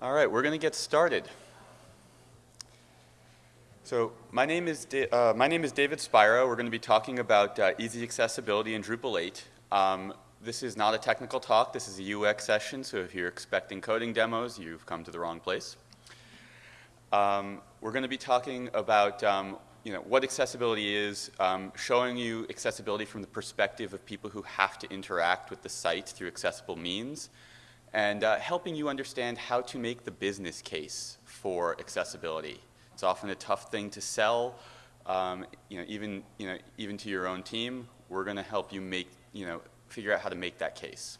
All right, we're going to get started. So my name is da uh, my name is David Spira. We're going to be talking about uh, easy accessibility in Drupal 8. Um, this is not a technical talk. This is a UX session. So if you're expecting coding demos, you've come to the wrong place. Um, we're going to be talking about um, you know, what accessibility is, um, showing you accessibility from the perspective of people who have to interact with the site through accessible means, and uh, helping you understand how to make the business case for accessibility. It's often a tough thing to sell, um, you know, even, you know, even to your own team. We're going to help you make, you know, figure out how to make that case.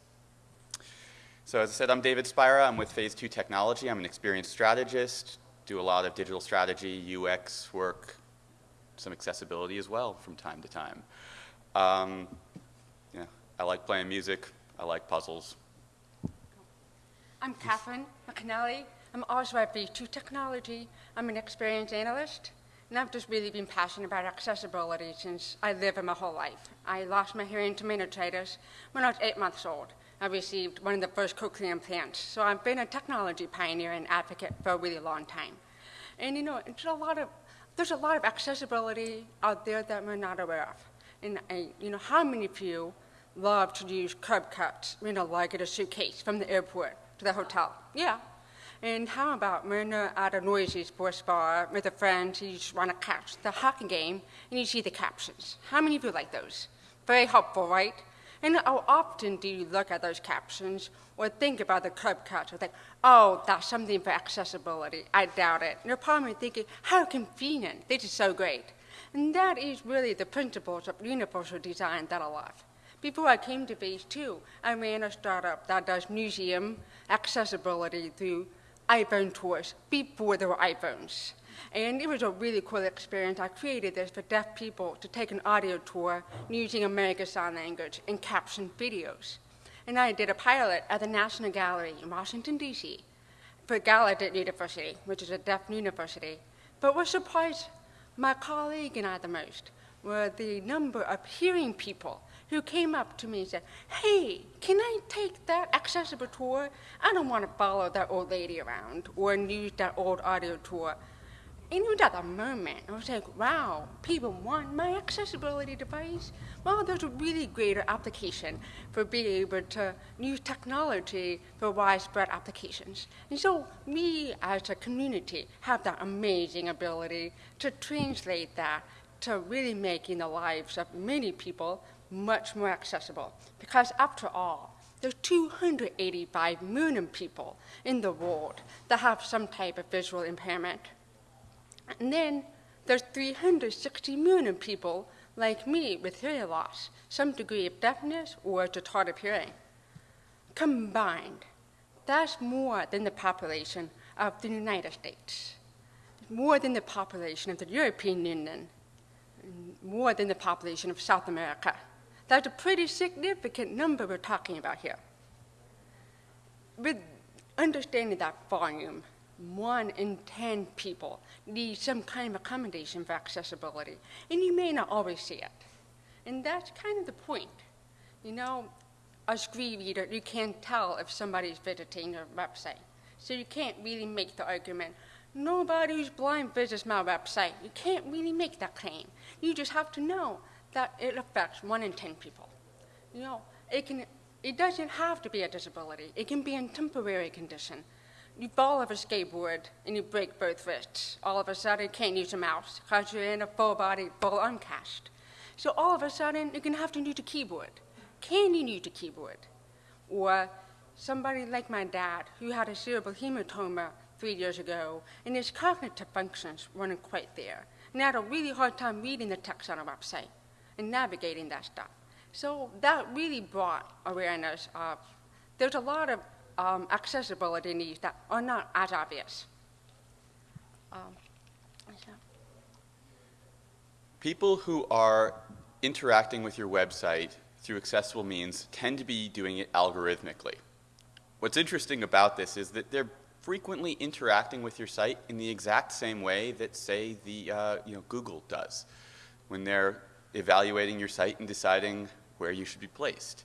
So as I said, I'm David Spira. I'm with Phase 2 Technology. I'm an experienced strategist, do a lot of digital strategy, UX work, some accessibility as well from time to time. Um, yeah, I like playing music. I like puzzles. I'm Catherine McAnally. I'm also at V2 Technology. I'm an experienced analyst, and I've just really been passionate about accessibility since I lived my whole life. I lost my hearing to meningitis when I was eight months old. I received one of the first cochlear implants. So I've been a technology pioneer and advocate for a really long time. And you know, it's a lot of, there's a lot of accessibility out there that we're not aware of. And I, you know, how many of you love to use curb cuts, you know, like a suitcase from the airport to the hotel. Yeah. And how about when you're at a noisy sports bar with a friend, you just want to catch the hockey game and you see the captions? How many of you like those? Very helpful, right? And how often do you look at those captions or think about the curb cuts or think, oh, that's something for accessibility? I doubt it. And you're probably thinking, how convenient. This is so great. And that is really the principles of universal design that I love. Before I came to Phase 2, I ran a startup that does museum accessibility through iPhone tours before there were iPhones. And it was a really cool experience. I created this for deaf people to take an audio tour using American Sign Language and caption videos. And I did a pilot at the National Gallery in Washington, D.C. for Gallaudet University, which is a deaf university. But what surprised my colleague and I the most were the number of hearing people who came up to me and said, Hey, can I take that accessible tour? I don't want to follow that old lady around or use that old audio tour. And was at that moment, I was like, wow, people want my accessibility device. Well, there's a really greater application for being able to use technology for widespread applications. And so we as a community have that amazing ability to translate that to really making the lives of many people much more accessible. Because after all, there's 285 million people in the world that have some type of visual impairment. And then there's 360 million people like me with hearing loss, some degree of deafness or hard hearing. Combined, that's more than the population of the United States, more than the population of the European Union, more than the population of South America. That's a pretty significant number we're talking about here. With understanding that volume, one in 10 people need some kind of accommodation for accessibility, and you may not always see it. And that's kind of the point. You know, a screen reader, you can't tell if somebody's visiting your website. So you can't really make the argument, nobody who's blind visits my website. You can't really make that claim. You just have to know that it affects one in 10 people. You know, it, can, it doesn't have to be a disability. It can be a temporary condition. You fall off a skateboard and you break both wrists. All of a sudden, you can't use a mouse because you're in a full body, full arm uncast. So all of a sudden, you're going to have to use a keyboard. Can you use a keyboard? Or somebody like my dad, who had a cerebral hematoma three years ago, and his cognitive functions weren't quite there, and had a really hard time reading the text on a website and navigating that stuff. So that really brought awareness of there's a lot of um, accessibility needs that are not as obvious. Um, People who are interacting with your website through accessible means tend to be doing it algorithmically. What's interesting about this is that they're frequently interacting with your site in the exact same way that, say, the uh, you know Google does when they're evaluating your site and deciding where you should be placed.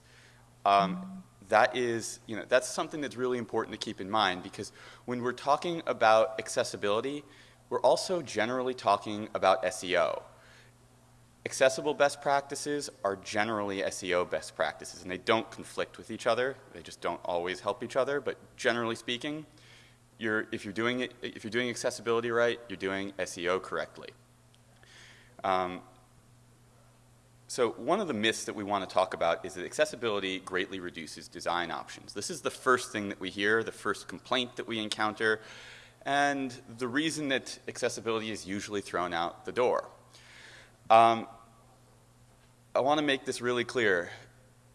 Um, that is, you know, that's something that's really important to keep in mind because when we're talking about accessibility, we're also generally talking about SEO. Accessible best practices are generally SEO best practices, and they don't conflict with each other. They just don't always help each other. But generally speaking, you're, if, you're doing it, if you're doing accessibility right, you're doing SEO correctly. Um, so one of the myths that we want to talk about is that accessibility greatly reduces design options. This is the first thing that we hear, the first complaint that we encounter, and the reason that accessibility is usually thrown out the door. Um, I want to make this really clear.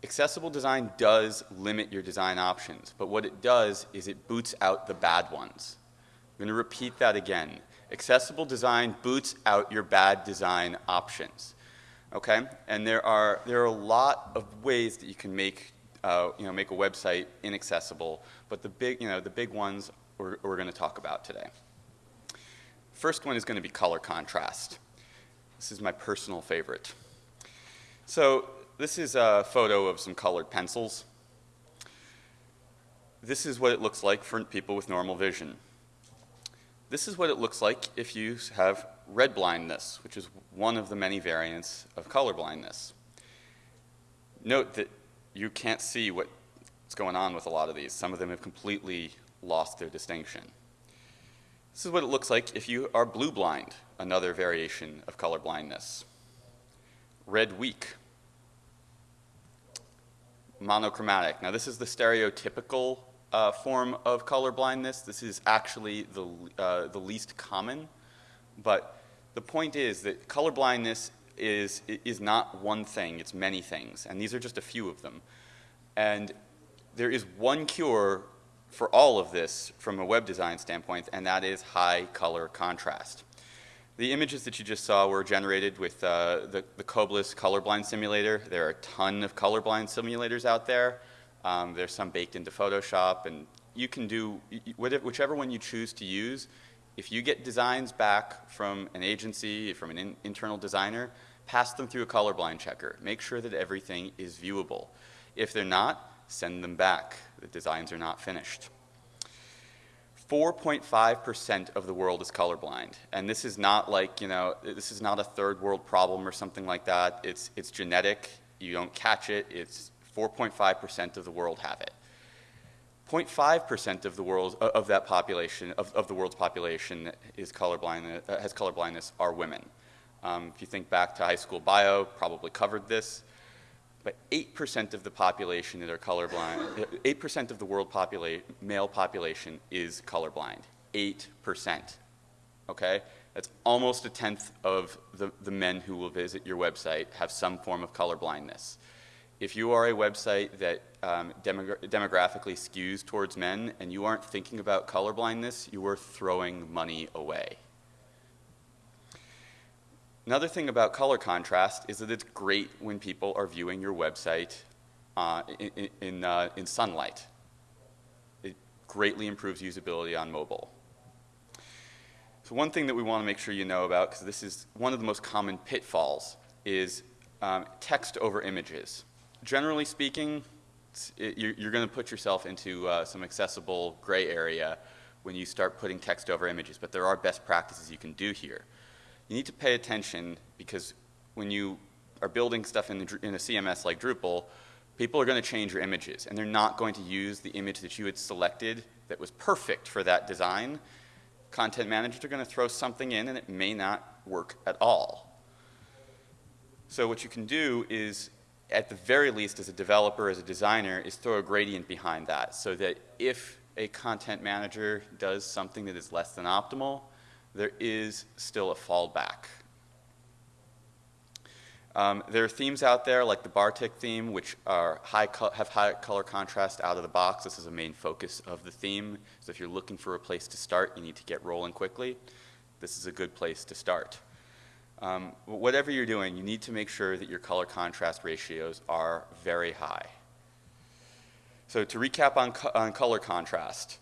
Accessible design does limit your design options, but what it does is it boots out the bad ones. I'm going to repeat that again. Accessible design boots out your bad design options. Okay? And there are, there are a lot of ways that you can make, uh, you know, make a website inaccessible, but the big, you know, the big ones we're, we're going to talk about today. First one is going to be color contrast. This is my personal favorite. So this is a photo of some colored pencils. This is what it looks like for people with normal vision. This is what it looks like if you have red blindness, which is one of the many variants of color blindness. Note that you can't see what's going on with a lot of these. Some of them have completely lost their distinction. This is what it looks like if you are blue blind, another variation of color blindness. Red weak. Monochromatic. Now this is the stereotypical uh, form of color blindness. This is actually the, uh, the least common, but the point is that color blindness is, is not one thing, it's many things, and these are just a few of them. And there is one cure for all of this from a web design standpoint, and that is high color contrast. The images that you just saw were generated with uh, the, the Coblis colorblind simulator. There are a ton of colorblind simulators out there. Um, there's some baked into Photoshop, and you can do whichever one you choose to use. If you get designs back from an agency, from an in internal designer, pass them through a colorblind checker. Make sure that everything is viewable. If they're not, send them back. The designs are not finished. 4.5% of the world is colorblind. And this is not like, you know, this is not a third world problem or something like that. It's, it's genetic. You don't catch it. It's 4.5% of the world have it. 0.5% of the world, of that population, of, of the world's population is colorblind, uh, has colorblindness are women. Um, if you think back to high school bio, probably covered this but 8% of the population that are colorblind, 8% of the world popula male population is colorblind. 8%. Okay? That's almost a tenth of the, the men who will visit your website have some form of colorblindness. If you are a website that um, demogra demographically skews towards men and you aren't thinking about colorblindness, you are throwing money away. Another thing about color contrast is that it's great when people are viewing your website uh, in, in, uh, in sunlight. It greatly improves usability on mobile. So one thing that we want to make sure you know about, because this is one of the most common pitfalls, is um, text over images. Generally speaking, it, you're, you're going to put yourself into uh, some accessible gray area when you start putting text over images, but there are best practices you can do here you need to pay attention because when you are building stuff in, the, in a CMS like Drupal, people are going to change your images and they're not going to use the image that you had selected that was perfect for that design. Content managers are going to throw something in and it may not work at all. So what you can do is, at the very least as a developer, as a designer, is throw a gradient behind that so that if a content manager does something that is less than optimal, there is still a fallback. Um, there are themes out there like the Bartik theme, which are high have high color contrast out of the box. This is a main focus of the theme. So if you're looking for a place to start, you need to get rolling quickly. This is a good place to start. Um, whatever you're doing, you need to make sure that your color contrast ratios are very high. So to recap on, co on color contrast,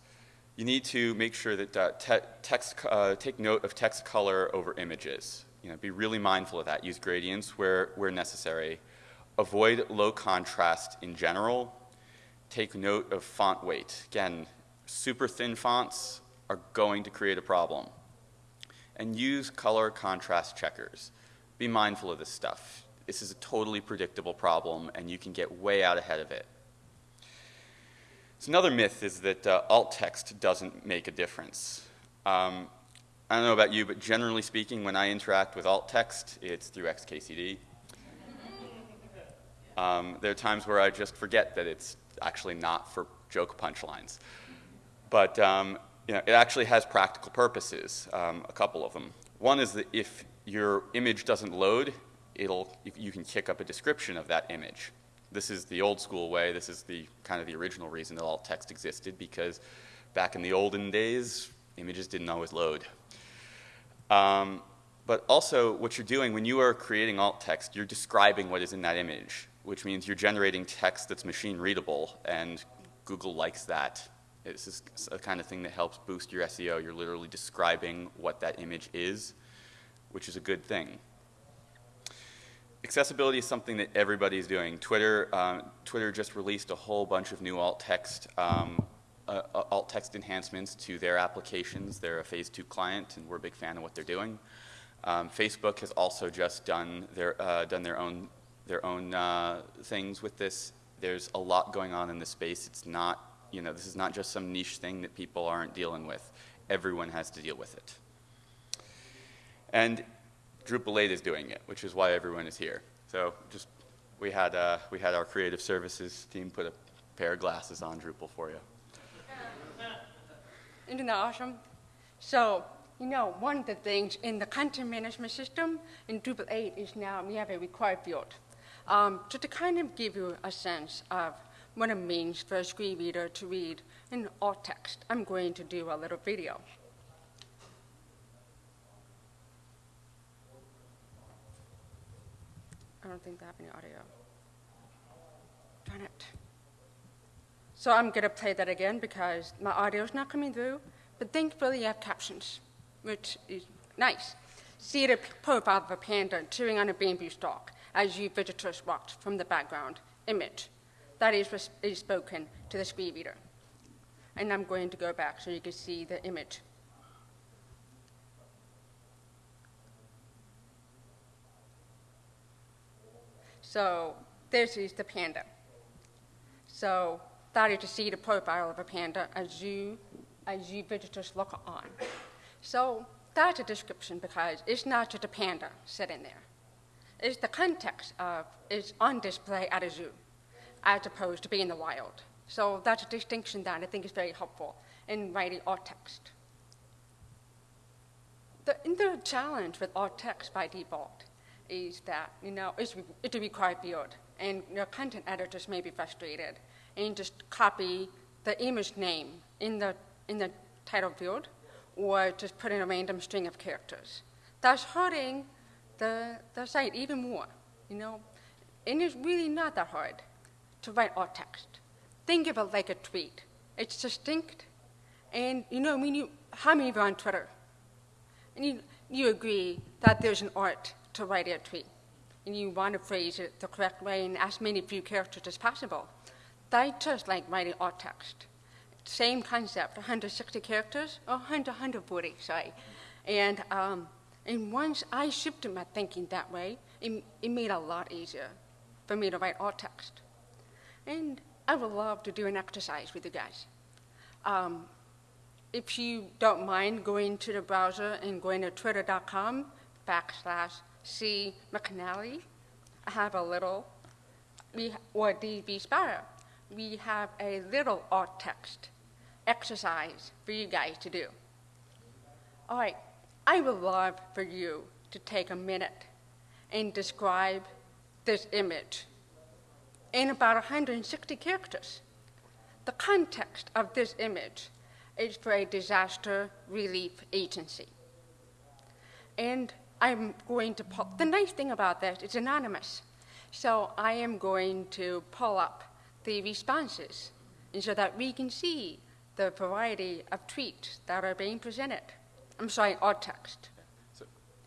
you need to make sure that uh, te text, uh, take note of text color over images. You know, be really mindful of that. Use gradients where, where necessary. Avoid low contrast in general. take note of font weight. Again, super thin fonts are going to create a problem. And use color contrast checkers. Be mindful of this stuff. This is a totally predictable problem, and you can get way out ahead of it. So another myth is that uh, alt text doesn't make a difference. Um, I don't know about you, but generally speaking, when I interact with alt text, it's through XKCD. Um, there are times where I just forget that it's actually not for joke punchlines. But um, you know, it actually has practical purposes, um, a couple of them. One is that if your image doesn't load, it'll, you, can kick up a description of that image. This is the old school way. This is the kind of the original reason that alt text existed because back in the olden days, images didn't always load. Um, but also, what you're doing when you are creating alt text, you're describing what is in that image, which means you're generating text that's machine readable, and Google likes that. This is a kind of thing that helps boost your SEO. You're literally describing what that image is, which is a good thing accessibility is something that everybody is doing. Twitter, um, Twitter just released a whole bunch of new alt text, um, uh, uh, alt text enhancements to their applications. They're a phase two client, and we're a big fan of what they're doing. Um, Facebook has also just done their uh, done their own their own uh, things with this. There's a lot going on in this space. It's not you know this is not just some niche thing that people aren't dealing with. Everyone has to deal with it. And Drupal 8 is doing it, which is why everyone is here. So just we had uh, we had our creative services team put a pair of glasses on Drupal for you. Isn't that awesome? So, you know, one of the things in the content management system in Drupal 8 is now we have a required field. Um, so to kind of give you a sense of what it means for a screen reader to read in alt text, I'm going to do a little video. I don't think they have any audio. Darn it. So I'm going to play that again because my audio is not coming through, but thankfully I have captions, which is nice. See the profile of a panda chewing on a bamboo stalk as you visitors watch from the background image. That is, is spoken to the screen reader. And I'm going to go back so you can see the image. So this is the panda. So that is to see the profile of a panda as you, as you visitors look on. So that's a description because it's not just a panda sitting there. It's the context of it's on display at a zoo as opposed to being in the wild. So that's a distinction that I think is very helpful in writing alt text. The, the challenge with alt text by default is that, you know, it's, it to be quite build. And your content editors may be frustrated and just copy the image name in the, in the title field or just put in a random string of characters. That's hurting the, the site even more, you know. And it's really not that hard to write alt text. Think of it like a tweet. It's distinct. And, you know, I mean, you, how many of you are on Twitter? And you, you agree that there's an art to write a tweet. And you want to phrase it the correct way in as many few characters as possible. That's just like writing alt text. Same concept, 160 characters, or 100, 140, sorry. And, um, and once I shifted my thinking that way, it, it made a lot easier for me to write alt text. And I would love to do an exercise with you guys. Um, if you don't mind going to the browser and going to twitter.com backslash C. McNally I have a little, we, or DB Spira, we have a little alt text exercise for you guys to do. All right, I would love for you to take a minute and describe this image in about 160 characters. The context of this image is for a disaster relief agency. And I'm going to pull, the nice thing about this, it's anonymous. So I am going to pull up the responses and so that we can see the variety of tweets that are being presented. I'm sorry, alt text.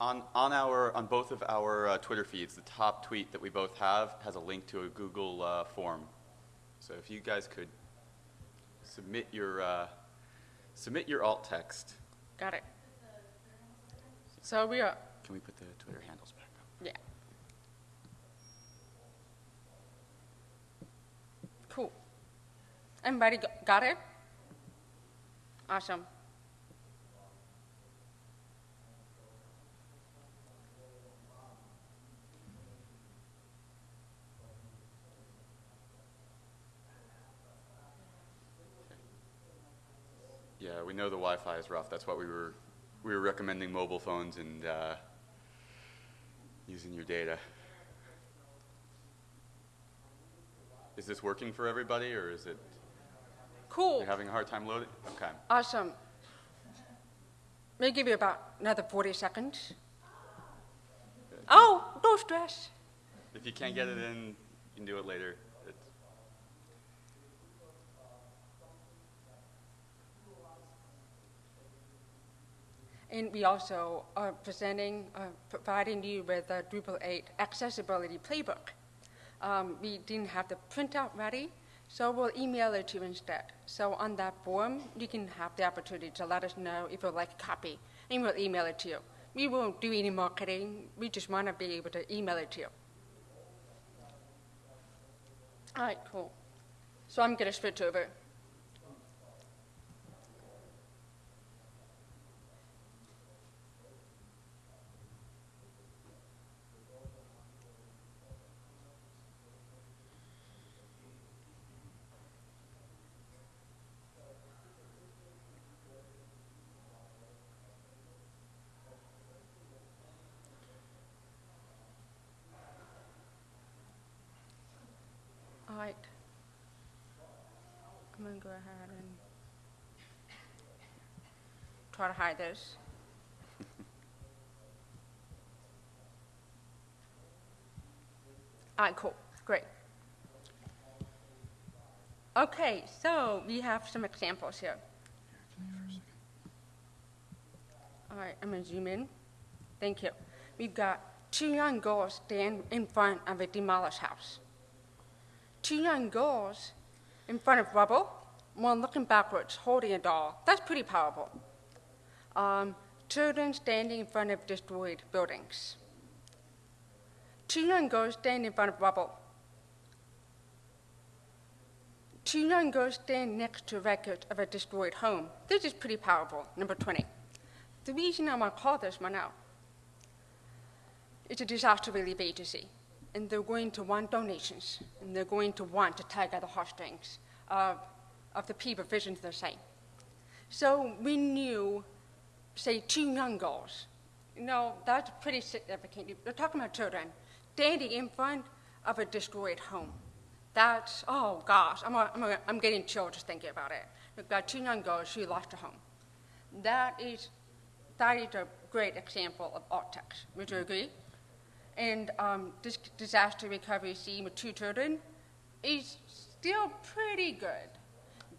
On, on, our, on both of our uh, Twitter feeds, the top tweet that we both have has a link to a Google uh, form. So if you guys could submit your, uh, submit your alt text. Got it. So we are, Can we put the Twitter handles back up? yeah. Cool. Everybody got it? Awesome. Know the Wi-Fi is rough. That's why we were, we were recommending mobile phones and uh, using your data. Is this working for everybody, or is it, Cool. you're having a hard time loading? Okay. Awesome. May give you about another 40 seconds. Oh, no stress. If you can't get it in, you can do it later. It's, And we also are presenting, uh, providing you with a Drupal 8 accessibility playbook. Um, we didn't have the printout ready, so we'll email it to you instead. So on that form, you can have the opportunity to let us know if you'd like a copy, and we'll email it to you. We won't do any marketing, we just want to be able to email it to you. All right, cool. So I'm going to switch over. All right. I'm go ahead and try to hide this. All right, cool, great. Okay, so we have some examples here. All right, I'm gonna zoom in. Thank you. We've got two young girls stand in front of a demolished house two young girls in front of rubble, one looking backwards, holding a doll. That's pretty powerful. Um, children standing in front of destroyed buildings. Two young girls standing in front of rubble. Two young girls standing next to records of a destroyed home. This is pretty powerful. Number 20. The reason I want to call this one out is a disaster relief agency and they're going to want donations, and they're going to want to tag at the heartstrings of, of the people visions their site. So we knew, say, two young girls. You know, that's pretty significant. We're talking about children standing in front of a destroyed home. That's, oh gosh, I'm, a, I'm, a, I'm getting chills just thinking about it. We've got two young girls who lost a home. That is, that is a great example of art text. Would you agree? and um, this disaster recovery scene with two children is still pretty good,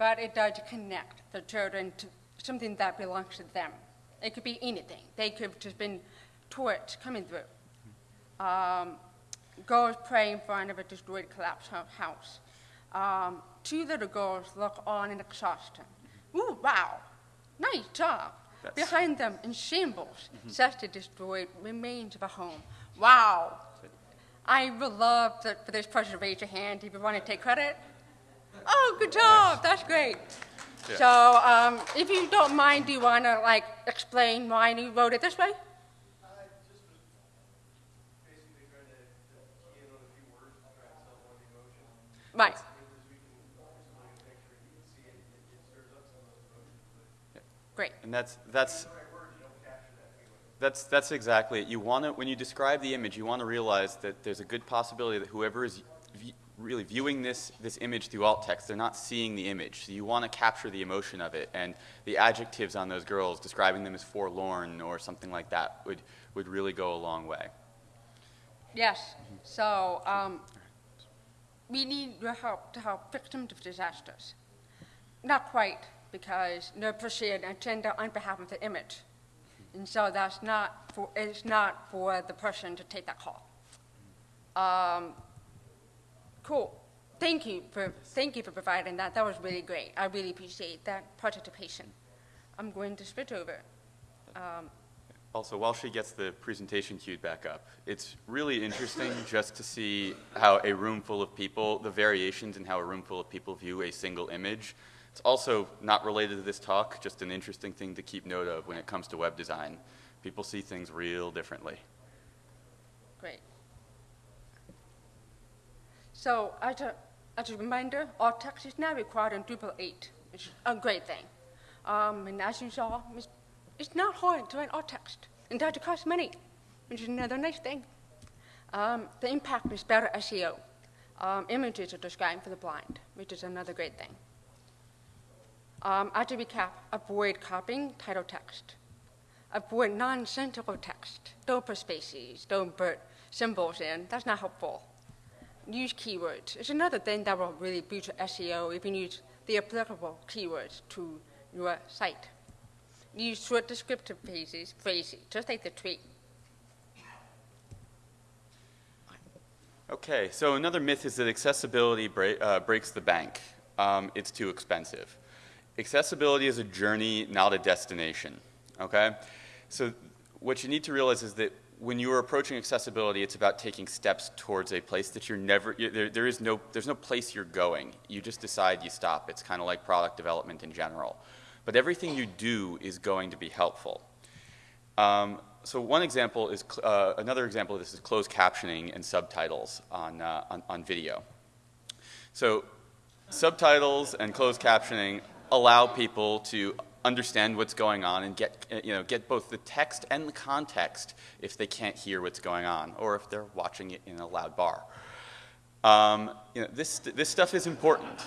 but it does connect the children to something that belongs to them. It could be anything. They could have just been torch coming through. Um, girls pray in front of a destroyed, collapsed house. Um, two little girls look on in exhaustion. Ooh, wow, nice job. That's- Behind them, in shambles, such the destroyed remains of a home. Wow. I would love to, for this person to raise your hand if you want to take credit. Oh, good job. That's great. Yeah. So, um, if you don't mind, do you want to like explain why you wrote it this way? I just was basically trying to to key in on a few words to try and sell one emotion. Right. Great. and that's, that's, the right words, you don't capture that feeling. That's, that's exactly it. You want to, when you describe the image, you want to realize that there's a good possibility that whoever is v- really viewing this, this image through alt text, they're not seeing the image. So you want to capture the emotion of it. And the adjectives on those girls, describing them as forlorn or something like that, would, would really go a long way. Yes. So, um, we need your help to help victims of disasters. Not quite, because they're agenda on behalf of the image. And so that's not for, it's not for the person to take that call. Um, cool. thank you for thank you for providing that. That was really great. I really appreciate that participation. I'm going to switch over. Um, Also, while she gets the presentation queued back up, it's really interesting just to see how a room full of people, the variations in how a room full of people view a single image. It's also not related to this talk, just an interesting thing to keep note of when it comes to web design. People see things real differently. Great. So as a, as a reminder, all text is now required in Drupal 8, which is a great thing. Um, and as you saw, it's, it's not hard to write alt text. It doesn't cost money, which is another nice thing. Um, the impact is better SEO. Um, images are described for the blind, which is another great thing. Um, as a recap, avoid copying title text. Avoid nonsensical text. Don't put spaces, don't put symbols in. That's not helpful. Use keywords. It's another thing that will really boost your SEO if you use the applicable keywords to your site. Use short descriptive phrases, phrases just like the tweet. Okay, so another myth is that accessibility bre- uh, breaks the bank. Um, it's too expensive. Accessibility is a journey, not a destination. Okay? So, what you need to realize is that when you are approaching accessibility, it's about taking steps towards a place that you're never, you, there, there is no, there's no place you're going. You just decide you stop. It's kind of like product development in general. But everything you do is going to be helpful. Um, so one example is, uh, another example of this is closed captioning and subtitles on, uh, on, on video. So subtitles and closed captioning allow people to understand what's going on and get, uh, you know, get both the text and the context if they can't hear what's going on or if they're watching it in a loud bar. Um, you know, this, this stuff is important.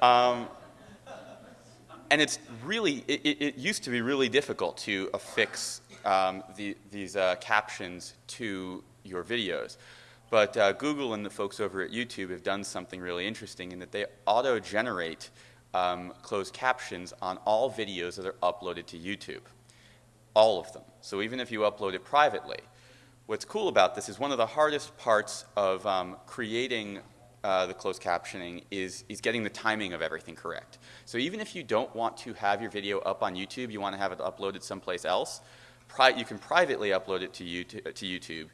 Um, and it's really, it, it, it used to be really difficult to affix um, the, these uh, captions to your videos. But uh, Google and the folks over at YouTube have done something really interesting in that they auto-generate um, closed captions on all videos that are uploaded to YouTube. All of them. So even if you upload it privately. What's cool about this is one of the hardest parts of um, creating uh, the closed captioning is, is getting the timing of everything correct. So even if you don't want to have your video up on YouTube, you want to have it uploaded someplace else, you can privately upload it to YouTube, to YouTube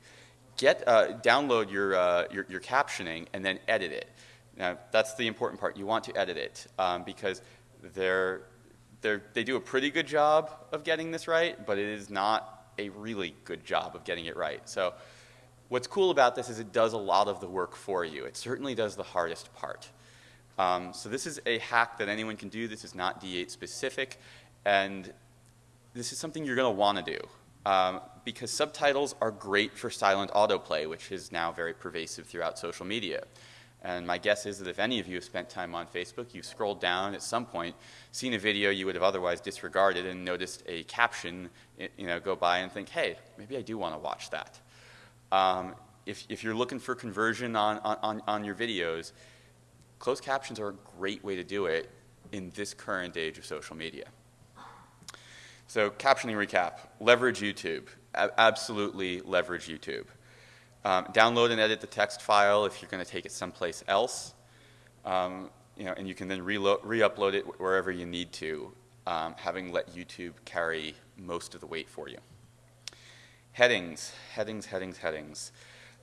get, uh, download your, uh, your, your captioning, and then edit it. Now, that's the important part. You want to edit it um, because they're, they're, they do a pretty good job of getting this right, but it is not a really good job of getting it right. So what's cool about this is it does a lot of the work for you. It certainly does the hardest part. Um, so this is a hack that anyone can do. This is not D8 specific, and this is something you're going to want to do um, because subtitles are great for silent autoplay, which is now very pervasive throughout social media. And my guess is that if any of you have spent time on Facebook, you've scrolled down at some point, seen a video you would have otherwise disregarded, and noticed a caption, you know, go by and think, "Hey, maybe I do want to watch that." Um, if, if you're looking for conversion on, on, on your videos, closed captions are a great way to do it in this current age of social media. So, captioning recap leverage YouTube. A- absolutely leverage YouTube. Um, download and edit the text file if you're going to take it someplace else. Um, you know, and you can then re-upload it wherever you need to, um, having let YouTube carry most of the weight for you. Headings, headings, headings, headings.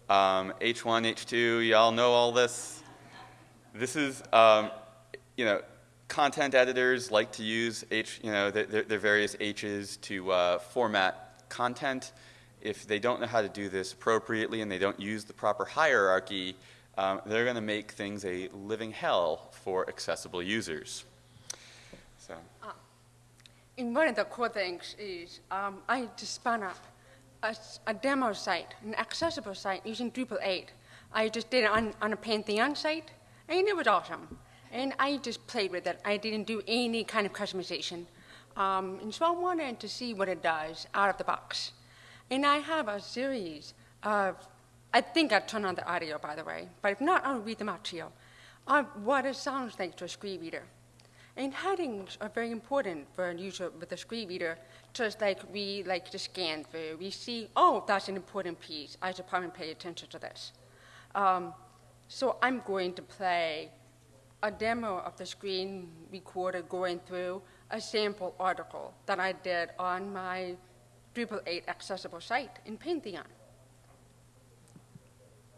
Um, H1, H2, y'all know all this. This is, um, you know, content editors like to use H, you know, their, their various H's to uh, format content. If they don't know how to do this appropriately and they don't use the proper hierarchy, um, they're going to make things a living hell for accessible users. So. And one of the cool things is um, I just spun up a, a, demo site, an accessible site using Drupal 8. I just did it on, on a Pantheon site, and it was awesome. And I just played with it. I didn't do any kind of customization. Um, and so I wanted to see what it does out of the box. And I have a series of, I think I turned on the audio, by the way, but if not, I'll read them out to you, of what it sounds like to a screen reader. And headings are very important for a user with a screen reader, just like we like to scan through. We see, oh, that's an important piece. I should probably pay attention to this. Um, So I'm going to play a demo of the screen recorder going through a sample article that I did on my Drupal 8 accessible site in Pantheon.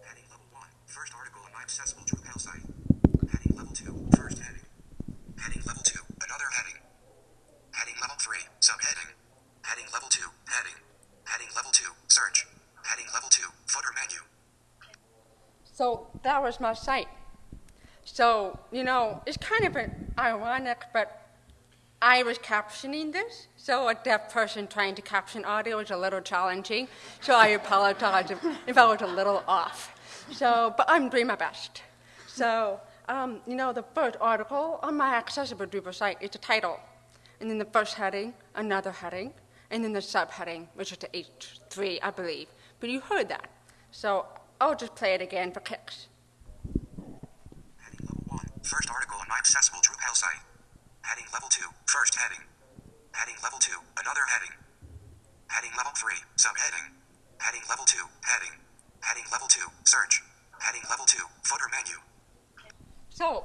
Heading level 1, first article on my accessible Drupal site. Heading level 2, first heading. Heading level 2, another heading. Heading level 3, subheading. Heading level 2, heading. Heading level 2, search. Heading level 2, footer menu. So that was my site. So, you know, it's kind of an ironic, but I was captioning this, so a deaf person trying to caption audio is a little challenging. So I apologize if, I was a little off. So, but I'm doing my best. So, um, you know, the first article on my accessible Drupal site is the title, and then the first heading, another heading, and then the subheading, which is the H3, I believe. But you heard that. So I'll just play it again for kicks. Heading level 1, first article on my accessible Drupal site. Heading level 2, first heading. Heading level 2, another heading. Heading level 3, subheading. Heading level 2, heading. Heading level 2, search. Heading level 2, footer menu. So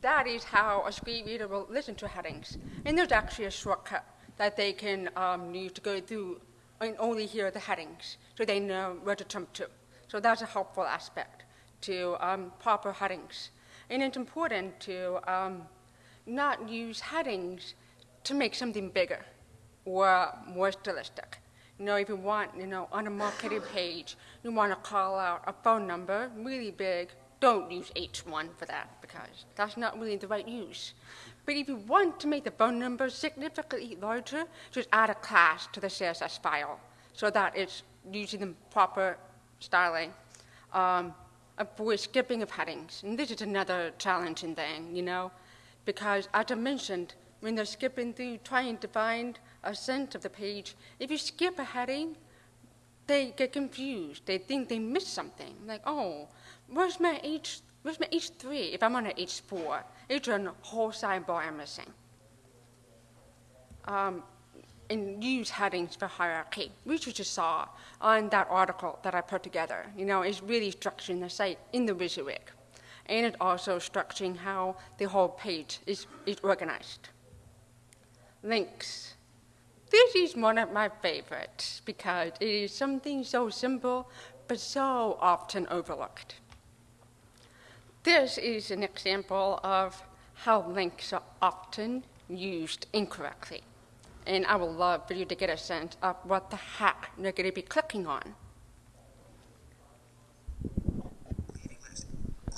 that is how a screen reader will listen to headings. And there's actually a shortcut that they can um, use to go through and only hear the headings so they know where to jump to. So that's a helpful aspect to um, proper headings. And it's important to um, not use headings to make something bigger or more stylistic. You know, if you want, you know, on a marketing page, you want to call out a phone number really big, don't use H1 for that because that's not really the right use. But if you want to make the phone number significantly larger, just add a class to the CSS file so that it's using the proper styling. Um, avoid skipping of headings. And this is another challenging thing, you know, because as I mentioned, when they're skipping through trying to find a sense of the page, if you skip a heading, they get confused. They think they missed something. Like, oh, where's my H? Where's my H3? If I'm on an H4, it's a whole sidebar I'm missing. Um, and use headings for hierarchy, which you just saw on that article that I put together. You know, it's really structuring the site in the WYSIWYG. And it's also structuring how the whole page is, is organized. Links. This is one of my favorites because it is something so simple but so often overlooked. This is an example of how links are often used incorrectly. And I would love for you to get a sense of what the heck you're going to be clicking on.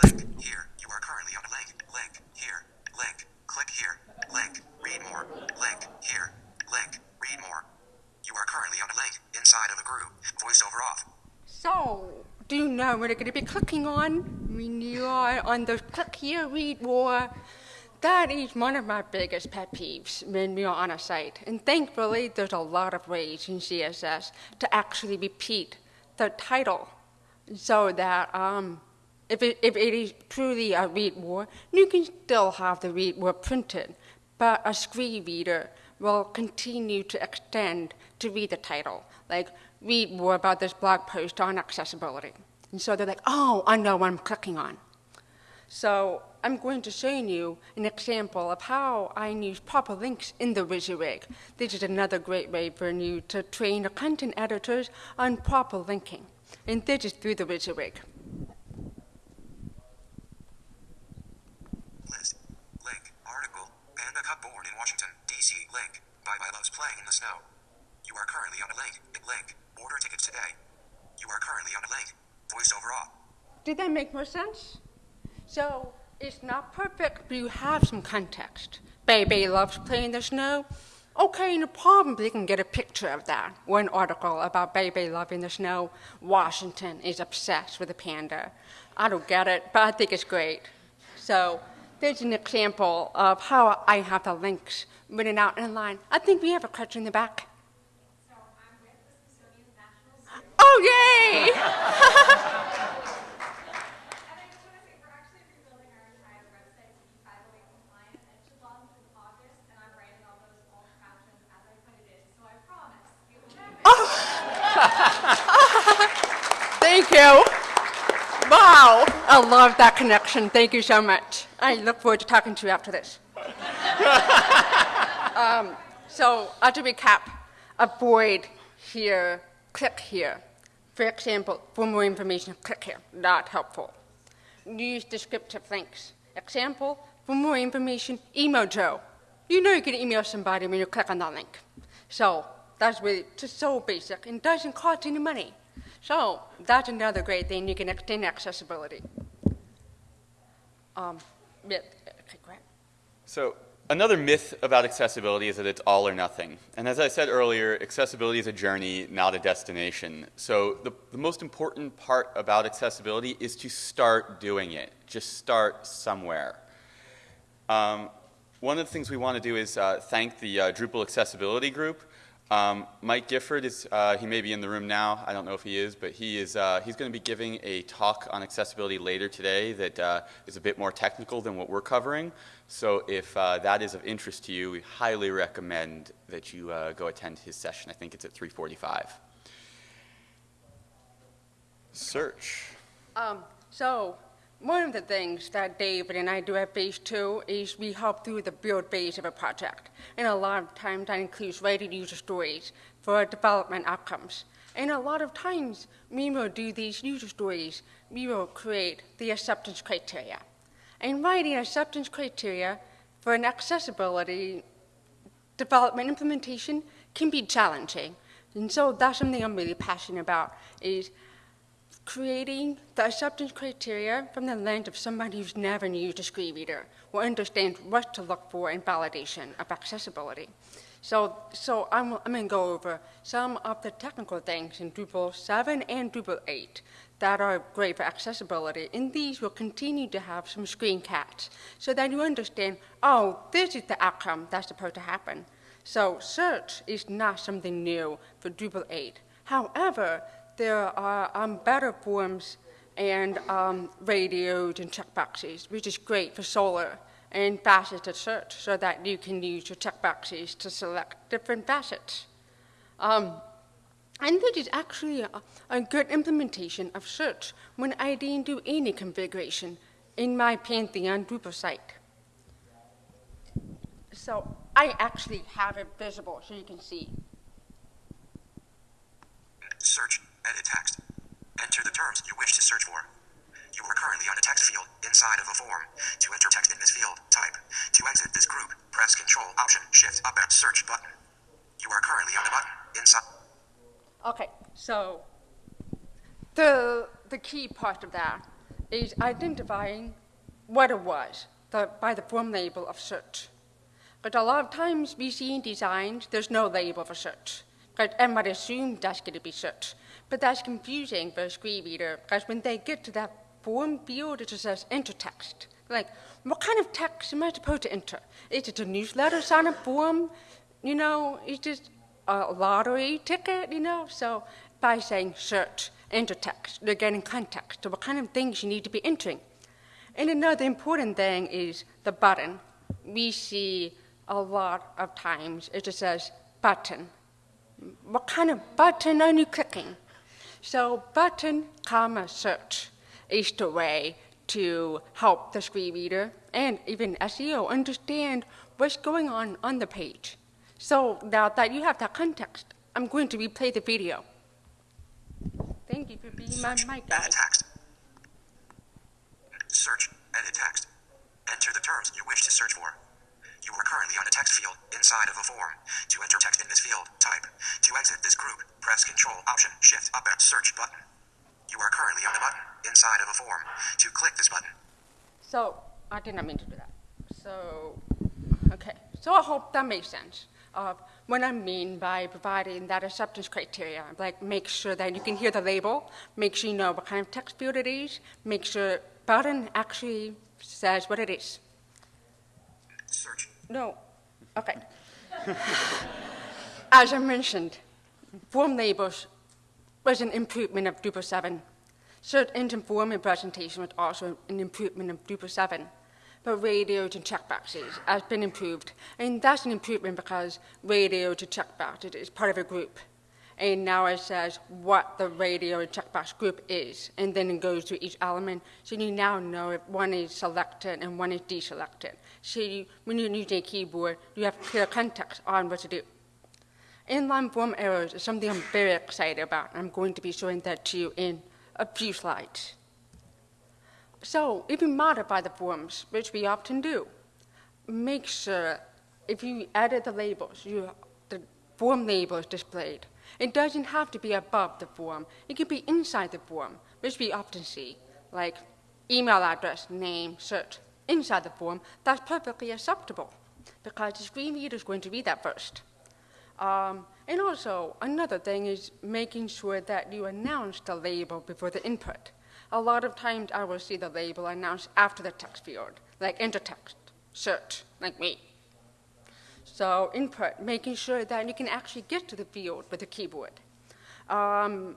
Link. Here. You are currently on a link. Link. Here. Link. Click here. Link. Read more. Link. Here. Link. Read more. You are currently on a link inside of a group. Voiceover off. So, do you know what you're going to be clicking on when you are on the click here, read more? That is one of my biggest pet peeves when we are on a site. And thankfully, there's a lot of ways in CSS to actually repeat the title so that um, if, it, if it is truly a read more, you can still have the read more printed, but a screen reader will continue to extend to read the title, like read more about this blog post on accessibility. And so they're like, oh, I know what I'm clicking on. So I'm going to show you an example of how I use proper links in the WYSIWYG. This is another great way for you to train your content editors on proper linking. And this is through the WYSIWYG. List. Link. Article. Panda Cup born in Washington, D.C. Link. Bye bye loves playing in the snow. You are currently on a link. Link. Order tickets today. You are currently on a link. Voiceover off. Did that make more sense? So it's not perfect, but you have some context. Baby loves playing in the snow. Okay, no problem. You can get a picture of that. One article about baby loving the snow. Washington is obsessed with the panda. I don't get it, but I think it's great. So there's an example of how I have the links written out in line. I think we have a question in the back. So I'm with the Smithsonian National Zoo. Oh, yay! And I just want to say, we're actually rebuilding our entire website to be 508 compliant. and It should launch in August, and I'm writing all those alt captions as I put it in. So I promise it will happen. Thank you. Wow. I love that connection. Thank you so much. I look forward to talking to you after this. um, so, uh, to recap, avoid here, click here. For example, for more information, click here. Not helpful. Use descriptive links. Example, for more information, email Joe. You know you can email somebody when you click on that link. So that's really just so basic and doesn't cost any money. So that's another great thing. You can extend accessibility. Um, yeah, okay. So another myth about accessibility is that it's all or nothing. And as I said earlier, accessibility is a journey, not a destination. So the, the most important part about accessibility is to start doing it. Just start somewhere. Um, one of the things we want to do is uh, thank the uh, Drupal Accessibility Group. Um, Mike Gifford is, uh, he may be in the room now, I don't know if he is, but he is, uh, he's going to be giving a talk on accessibility later today that uh, is a bit more technical than what we're covering. So if uh, that is of interest to you, we highly recommend that you uh, go attend his session. I think it's at 345. Search. Um, so one of the things that David and I do at Phase 2 is we help through the build phase of a project. And a lot of times that includes writing user stories for development outcomes. And a lot of times we will do these user stories, we will create the acceptance criteria. And writing acceptance criteria for an accessibility development implementation can be challenging. And so that's something I'm really passionate about is creating the acceptance criteria from the lens of somebody who's never used a screen reader will understand what to look for in validation of accessibility. So, so I'm, I'm going to go over some of the technical things in Drupal 7 and Drupal 8 that are great for accessibility, and these will continue to have some screencasts so that you understand, oh, this is the outcome that's supposed to happen. So search is not something new for Drupal 8. However, there are um, better forms and um, radios and checkboxes, which is great for Solr and faceted search so that you can use your checkboxes to select different facets. Um, and is actually a, a, good implementation of search when I didn't do any configuration in my Pantheon Drupal site. So I actually have it visible so you can see. Search, edit text. Enter the terms you wish to search for. You are currently on a text field inside of a form. To enter text in this field, type. To exit this group, press Control Option Shift Up and Search button. You are currently on the button inside. Okay, so the the key part of that is identifying what it was the, by the form label of search. But a lot of times we see in designs there's no label for search. Because everybody assumes that's going to be search. But that's confusing for a screen reader because when they get to that form field, it just says enter text. Like, what kind of text am I supposed to enter? Is it a newsletter sign up form? You know, is it a lottery ticket? You know, so by saying search, enter text, they're getting context to what kind of things you need to be entering. And another important thing is the button. We see a lot of times it just says button. What kind of button are you clicking? So button, comma, search is the way to help the screen reader and even SEO understand what's going on on the page. So now that you have that context, I'm going to replay the video. Thank you for being my mic guy. Edit text. Search, edit text. Enter the terms you wish to search for. You are currently on a text field inside of a form. To enter text in this field, type. To exit this group, press Control Option Shift Up and Search button. You are currently on the button inside of a form. To click this button. So I did not mean to do that. So okay. So I hope that makes sense of what I mean by providing that acceptance criteria. Like make sure that you can hear the label, make sure you know what kind of text field it is, make sure button actually says what it is. No. Okay. As I mentioned, form labels was an improvement of Drupal 7. Search engine form and presentation was also an improvement of Drupal 7. But radios and checkboxes has been improved. And that's an improvement because radios and checkboxes is part of a group. And now it says what the radio checkbox group is, and then it goes to each element. So you now know if one is selected and one is deselected. So you, when you're using a keyboard, you have clear context on what to do. Inline form errors is something I'm very excited about. I'm going to be showing that to you in a few slides. So if you modify the forms, which we often do, make sure if you edit the labels, you, form label is displayed. It doesn't have to be above the form. It can be inside the form, which we often see, like email address, name, search. Inside the form, that's perfectly acceptable because the screen reader is going to read that first. Um, and also, another thing is making sure that you announce the label before the input. A lot of times I will see the label announced after the text field, like enter text, search, like me. So input, making sure that you can actually get to the field with the keyboard. Um,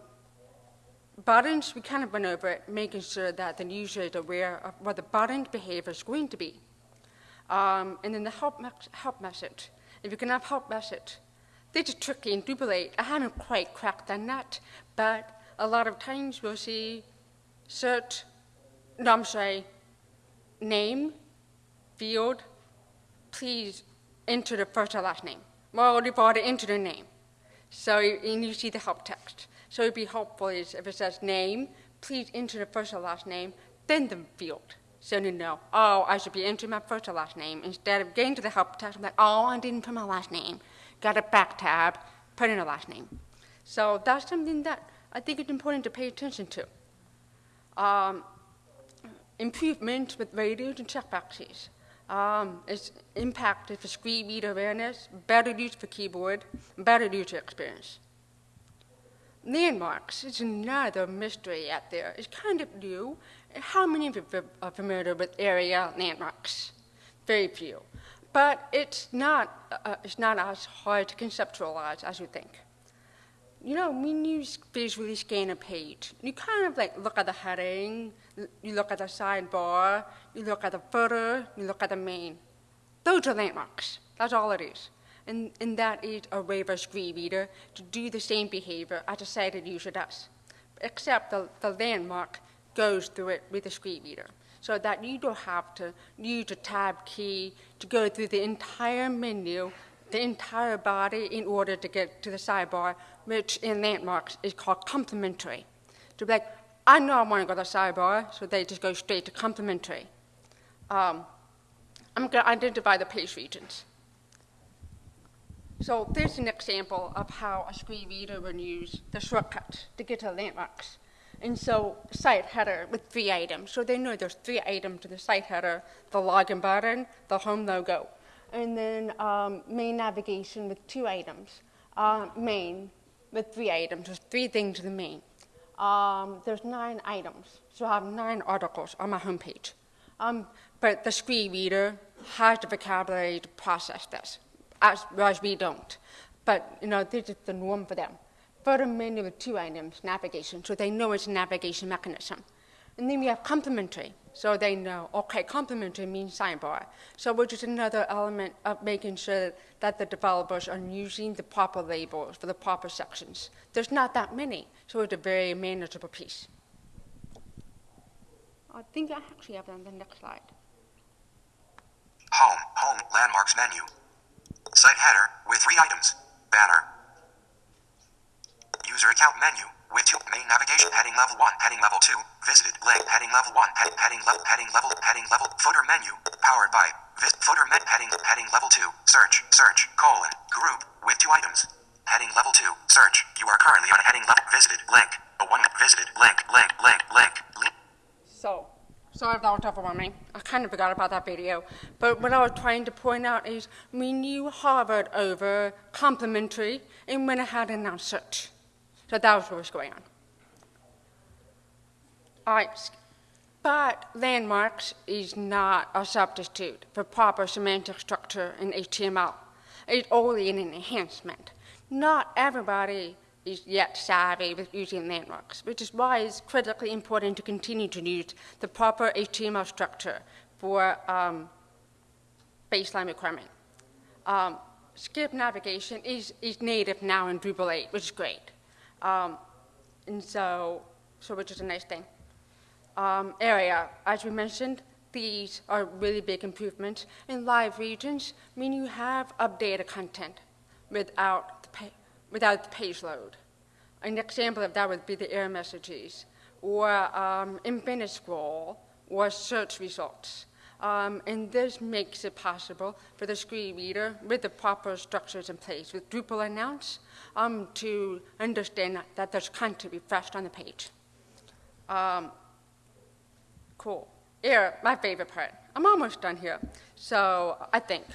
buttons, we kind of went over it, making sure that the user is aware of what the button behavior is going to be. Um, and then the help, me help message. If you can have help message, this is tricky and 8. I haven't quite cracked that nut, but a lot of times we'll see search, no, I'm sorry, name, field, please enter the first or last name. Well, you've already entered the name. So and you see the help text. So it'd be helpful if it says name, please enter the first or last name, then the field. So you know, oh, I should be entering my first or last name. Instead of getting to the help text, I'm like, oh, I didn't put my last name. Got a back tab, put in a last name. So that's something that I think is important to pay attention to. Um, improvement with radios and checkboxes. Um, it's impacted for screen reader awareness, better use for keyboard, better user experience. Landmarks is another mystery out there. It's kind of new. How many of you are familiar with ARIA landmarks? Very few. But it's not, uh, it's not as hard to conceptualize as you think. You know, when you visually scan a page, you kind of like look at the heading, you look at the sidebar, you look at the footer, you look at the main. Those are landmarks. That's all it is. And, and that is a way for a screen reader to do the same behavior as a sighted user does. Except the, the landmark goes through it with the screen reader. So that you don't have to use the tab key to go through the entire menu, the entire body in order to get to the sidebar, which in landmarks is called complementary. To be like, I know I want to go to sidebar, so they just go straight to complementary. Um, I'm going to identify the page regions. So there's an example of how a screen reader would use the shortcut to get to landmarks. And so site header with three items. So they know there's three items to the site header, the login button, the home logo. And then um, main navigation with two items. Uh, main with three items. There's three things in the main. Um, there's nine items. So I have nine articles on my homepage. Um, but the screen reader has the vocabulary to process this, as, as we don't. But, you know, this is the norm for them. For Footer menu with two items, navigation, so they know it's a navigation mechanism. And then we have complementary, so they know, okay, complementary means sidebar. So which is another element of making sure that the developers are using the proper labels for the proper sections. There's not that many, so it's a very manageable piece. I think I actually have it on the next slide. Home, home, landmarks menu. Site header, with three items. Banner. User account menu, with two. Main navigation, heading level 1, heading level 2. Visited, link, heading level 1, head, heading level, heading level, heading level. Footer menu, powered by. Vis, footer met, heading, heading level 2. Search, search, colon, group, with two items. Heading level 2, search. You are currently on heading level. Visited, link. A one, visited, link, link, link, link, link. So, sorry if that was overwhelming. I kind of forgot about that video. But what I was trying to point out is we knew Harvard over complementary and went ahead and announced search. So that was what was going on. But landmarks is not a substitute for proper semantic structure in HTML. It's only an enhancement. Not everybody is yet savvy with using landmarks, which is why it's critically important to continue to use the proper HTML structure for um, baseline requirement. Um, skip navigation is, is native now in Drupal 8, which is great. Um, and so, so which is a nice thing. Um, ARIA, as we mentioned, these are really big improvements. In live regions, mean you have updated content without the, without the page load. An example of that would be the error messages, or um, infinite scroll, or search results. Um, and this makes it possible for the screen reader, with the proper structures in place, with Drupal announce, um, to understand that there's content refreshed on the page. Um, cool. Error, my favorite part. I'm almost done here. So I think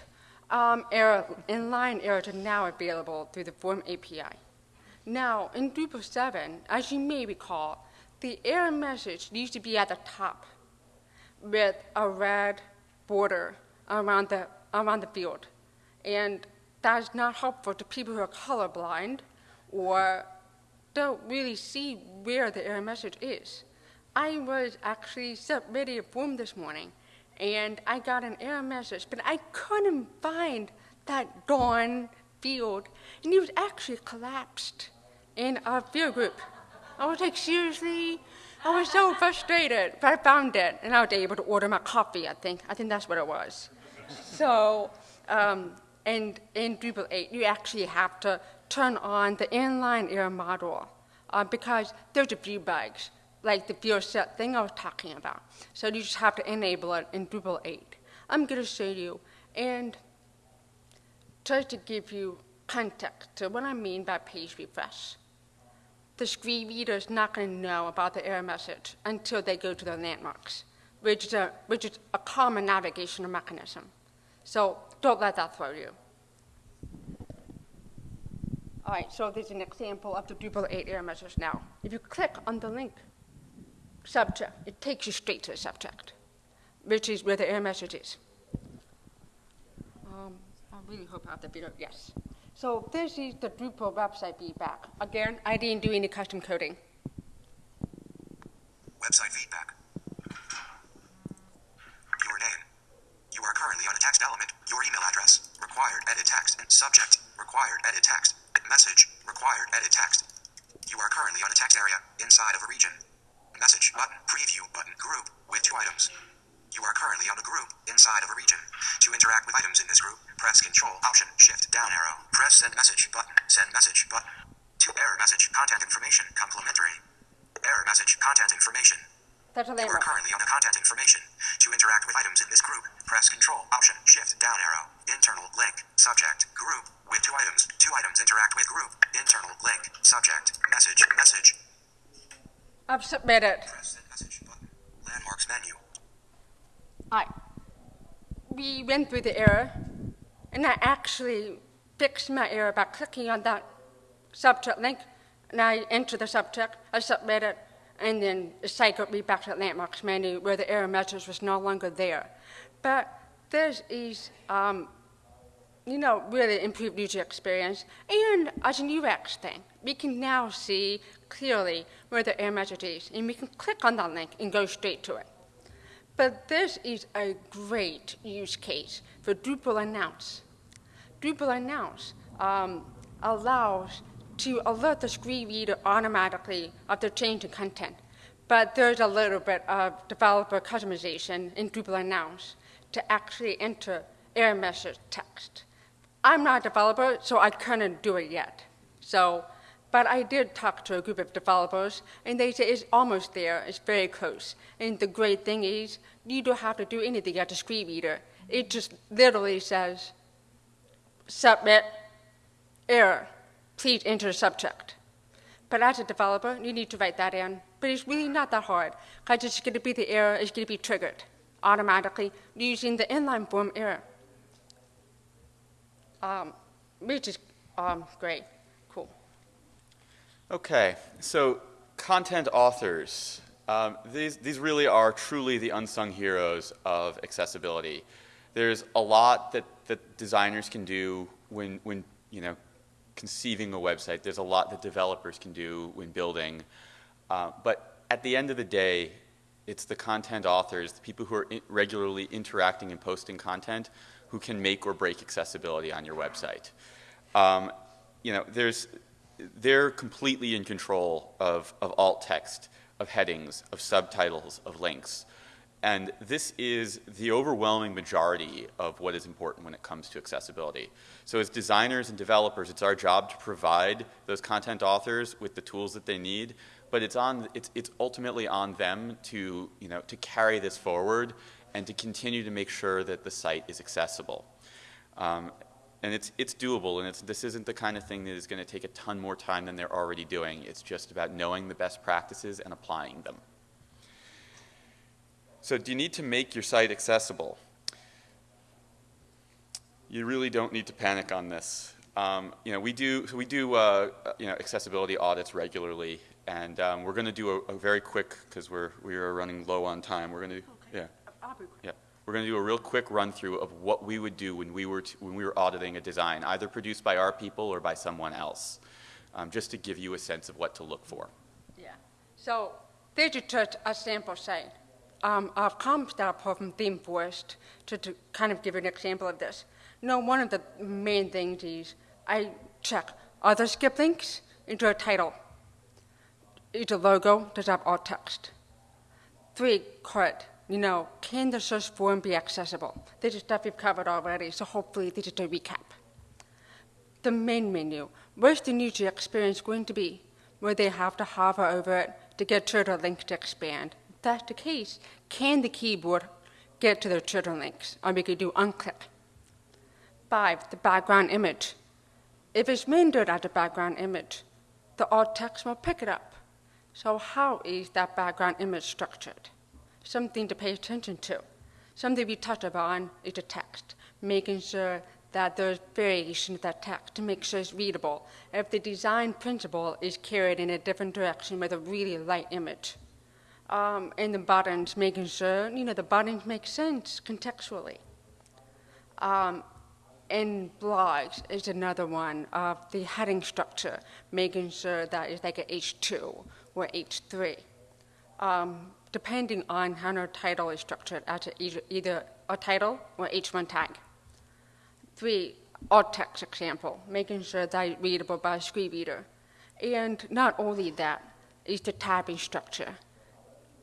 um, error, inline errors are now available through the Form API. Now, in Drupal 7, as you may recall, the error message used to be at the top with a red border around the, around the field. And that's not helpful to people who are colorblind or don't really see where the error message is. I was actually submitting a form this morning, and I got an error message, but I couldn't find that darn field, and it was actually collapsed in our field group. I was like, seriously? I was so frustrated, but I found it, and I was able to order my coffee, I think. I think that's what it was. So, um, and in Drupal 8, you actually have to turn on the inline error module uh, because there's a few bugs, like the set thing I was talking about. So you just have to enable it in Drupal 8. I'm going to show you and try to give you context to what I mean by page refresh. The screen reader is not going to know about the error message until they go to the landmarks, which is a, which is a common navigational mechanism. So don't let that throw you. All right, so this is an example of the Drupal 8 error message now. If you click on the link, subject, it takes you straight to the subject, which is where the error message is. Um, I really hope I have the video, yes. So this is the Drupal website feedback. Again, I didn't do any custom coding. Website feedback. Your name. You are currently on a text element. Your email address. Required edit text. Subject. Required edit text. Message. Required edit text. You are currently on a text area inside of a region. Message button. Preview button. Group with two items. You are currently on a group inside of a region. To interact with items in this group, press Control Option Shift down arrow. Press Send Message button. Send Message button. To error message content information complementary. Error message content information. That's a You are currently on the content information. To interact with items in this group, press Control Option Shift down arrow. Internal link subject group with two items. Two items interact with group. Internal link subject message message. I've submitted. Press Send Message button. Landmarks menu. I, we went through the error, and I actually fixed my error by clicking on that subject link, and I enter the subject, I submit it, and then it cycled me back to the landmarks menu where the error message was no longer there. But this is, um, you know, really improved user experience, and as an UX thing, we can now see clearly where the error message is, and we can click on that link and go straight to it. But this is a great use case for Drupal Announce. Drupal Announce um, allows to alert the screen reader automatically of the change in content. But there's a little bit of developer customization in Drupal Announce to actually enter error message text. I'm not a developer, so I couldn't do it yet. So, but I did talk to a group of developers, and they say it's almost there, it's very close. And the great thing is, you don't have to do anything at the screen reader. It just literally says, submit, error, please enter subject. But as a developer, you need to write that in. But it's really not that hard, because it's going to be the error is going to be triggered automatically using the inline form error, um, which is um, great, cool. Okay, so content authors. Um, these, these really are truly the unsung heroes of accessibility. There's a lot that, that designers can do when, when, you know, conceiving a website. There's a lot that developers can do when building. Uh, but at the end of the day, it's the content authors, the people who are i- regularly interacting and posting content, who can make or break accessibility on your website. Um, you know, there's, they're completely in control of, of alt text, of headings, of subtitles, of links. And this is the overwhelming majority of what is important when it comes to accessibility. So as designers and developers, it's our job to provide those content authors with the tools that they need, but it's, on, it's, it's ultimately on them to, you know, to carry this forward and to continue to make sure that the site is accessible. Um, and it's, it's doable, and it's, this isn't the kind of thing that is going to take a ton more time than they're already doing. It's just about knowing the best practices and applying them. So do you need to make your site accessible? You really don't need to panic on this. Um, you know, we do, so we do uh, you know, accessibility audits regularly, and um, we're going to do a, a, very quick, because we're, we are running low on time, we're going to, Okay. yeah, I'll be quick. yeah. We're going to do a real quick run through of what we would do when we were, t- when we were auditing a design, either produced by our people or by someone else, um, just to give you a sense of what to look for. Yeah. So just a sample site. Um, I've come start from ThemeForest to, to kind of give you an example of this. No, one of the main things is I check are there skip links into a title? Is a logo? Does have alt text? Three, correct. You know, can the search form be accessible? This is stuff we've covered already, so hopefully this is a recap. The main menu, where's the user experience going to be? Where they have to hover over it to get to the link to expand. That's the case, can the keyboard get to the trigger links? Or we could do unclick. Five, the background image. If it's rendered as a background image, the alt text will pick it up. So how is that background image structured? Something to pay attention to. Something we touched upon is the text, making sure that there's variation of that text to make sure it's readable. If the design principle is carried in a different direction with a really light image. Um, and the buttons, making sure, you know, the buttons make sense contextually. Um, and blogs is another one of the heading structure, making sure that it's like a H2 or H3, um, depending on how our title is structured as either, either a title or H1 tag. Three, alt text example, making sure that it's readable by a screen reader. And not only that, is the tabbing structure.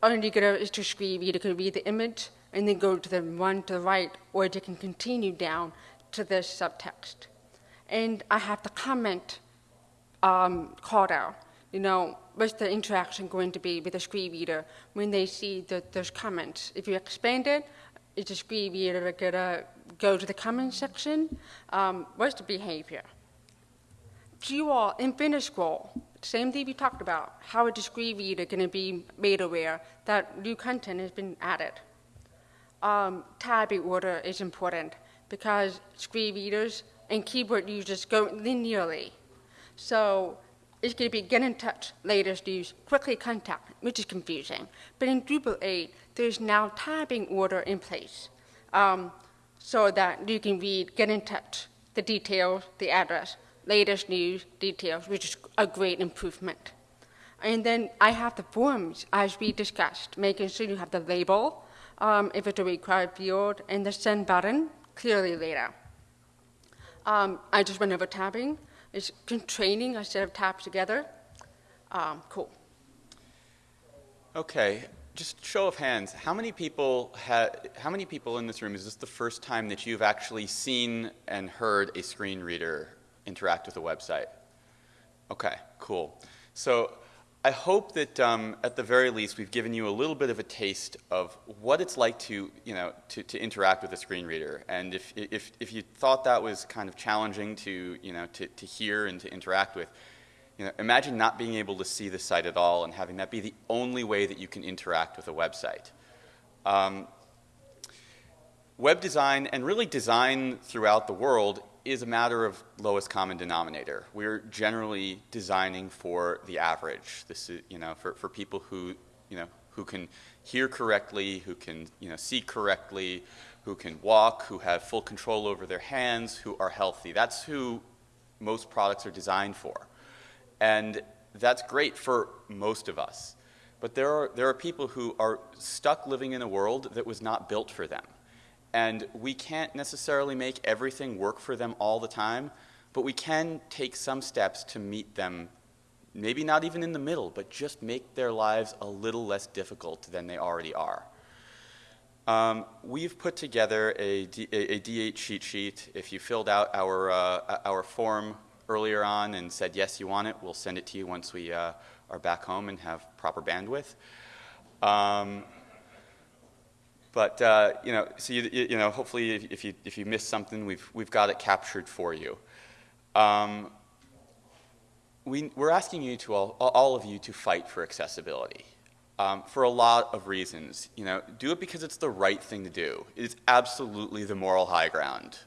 Only gonna is to screen reader can read the image and then go to the one to the right, or they can continue down to the subtext. And I have the comment um, called out. You know, what's the interaction going to be with the screen reader when they see there's comments? If you expand it, is the screen reader gonna go to the comment section? Um, what's the behavior? Do You all in finish scroll, same thing we talked about. how a screen reader gonna be made aware that new content has been added? Um, tabbing order is important because screen readers and keyboard users go linearly. So it's going to be get in touch, latest news, quickly contact, which is confusing. But in Drupal 8, there's now tabbing order in place um, so that you can read, get in touch, the details, the address, latest news, details, which is a great improvement. And then I have the forms, as we discussed, making sure you have the label, um, if it's a required field, and the send button clearly out. Um, I just went over tabbing. It's training set of tabs together. Um, cool. Okay, just show of hands. How many people How many people in this room is this the first time that you've actually seen and heard a screen reader interact with a website? Okay, cool. So I hope that um, at the very least we've given you a little bit of a taste of what it's like to, you know, to, to interact with a screen reader. And if, if, if you thought that was kind of challenging to, you know, to, to hear and to interact with, you know, imagine not being able to see the site at all and having that be the only way that you can interact with a website. Um, web design and really design throughout the world is a matter of lowest common denominator. We're generally designing for the average. This is, you know, for, for people who, you know, who can hear correctly, who can, you know, see correctly, who can walk, who have full control over their hands, who are healthy. That's who most products are designed for. And that's great for most of us. But there are, there are people who are stuck living in a world that was not built for them. And we can't necessarily make everything work for them all the time, but we can take some steps to meet them, maybe not even in the middle, but just make their lives a little less difficult than they already are. Um, we've put together a, D, a, a, D8 cheat sheet. If you filled out our, uh, our form earlier on and said yes, you want it, we'll send it to you once we uh, are back home and have proper bandwidth. Um, but uh, you know, so you, you, know, hopefully, if, if you if you miss something, we've we've got it captured for you. Um, we, we're asking you to all, all of you to fight for accessibility um, for a lot of reasons. You know, do it because it's the right thing to do. It's absolutely the moral high ground.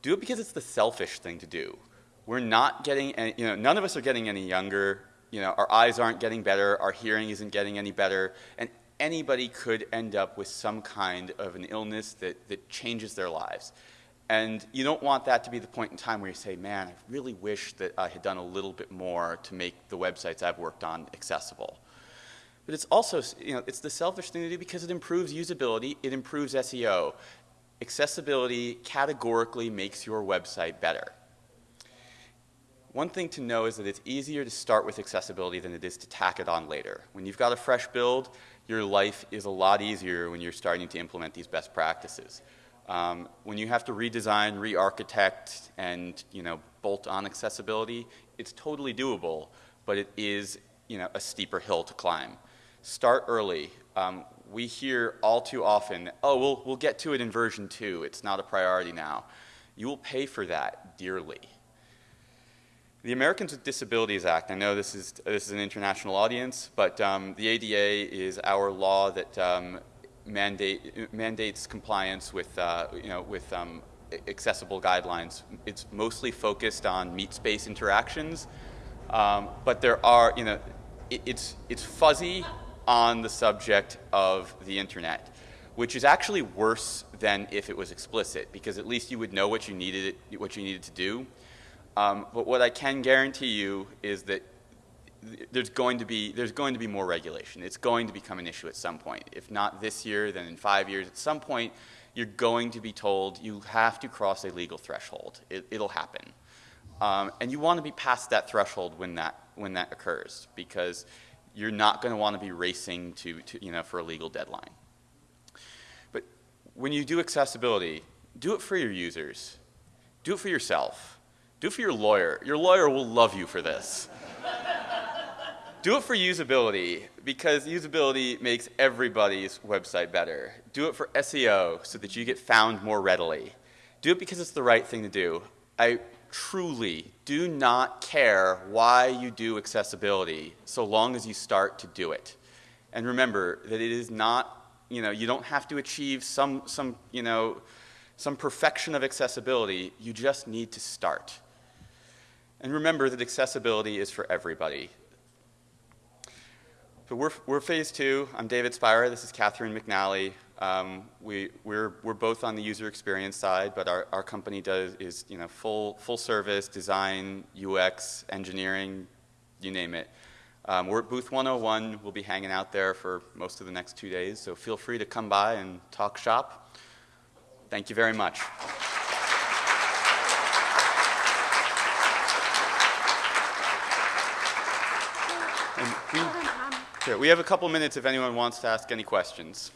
Do it because it's the selfish thing to do. We're not getting, any, you know, none of us are getting any younger. You know, our eyes aren't getting better, our hearing isn't getting any better, and anybody could end up with some kind of an illness that, that changes their lives. And you don't want that to be the point in time where you say, man, I really wish that I had done a little bit more to make the websites I've worked on accessible. But it's also, you know, it's the selfish thing to do because it improves usability, it improves SEO. Accessibility categorically makes your website better. One thing to know is that it's easier to start with accessibility than it is to tack it on later. When you've got a fresh build, your life is a lot easier when you're starting to implement these best practices. Um, when you have to redesign, re-architect, and you know, bolt on accessibility, it's totally doable, but it is you know, a steeper hill to climb. Start early. Um, we hear all too often, oh, we'll, we'll get to it in version two. It's not a priority now. You will pay for that dearly. The Americans with Disabilities Act, I know this is, this is an international audience, but um, the ADA is our law that um, mandate, mandates compliance with, uh, you know, with um, accessible guidelines. It's mostly focused on meet space interactions, um, but there are, you know, it, it's, it's fuzzy on the subject of the internet, which is actually worse than if it was explicit, because at least you would know what you needed, what you needed to do. Um, but what I can guarantee you is that there's going to be there's going to be more regulation. It's going to become an issue at some point. If not this year, then in five years. At some point, you're going to be told you have to cross a legal threshold. It, will happen, um, and you want to be past that threshold when that when that occurs because you're not going to want to be racing to, to you know for a legal deadline. But when you do accessibility, do it for your users. Do it for yourself. Do it for your lawyer. Your lawyer will love you for this. Do it for usability because usability makes everybody's website better. Do it for SEO so that you get found more readily. Do it because it's the right thing to do. I truly do not care why you do accessibility so long as you start to do it. And remember that it is not, you know, you don't have to achieve some, some, you know, some perfection of accessibility. You just need to start. And remember that accessibility is for everybody. So we're, we're phase two. I'm David Spira. This is Catherine McNally. Um, we, we're, we're both on the user experience side, but our, our company does is you know full, full service, design, UX, engineering, you name it. Um, we're at booth 101. We'll be hanging out there for most of the next two days, so feel free to come by and talk shop. Thank you very much. We, we have a couple minutes if anyone wants to ask any questions.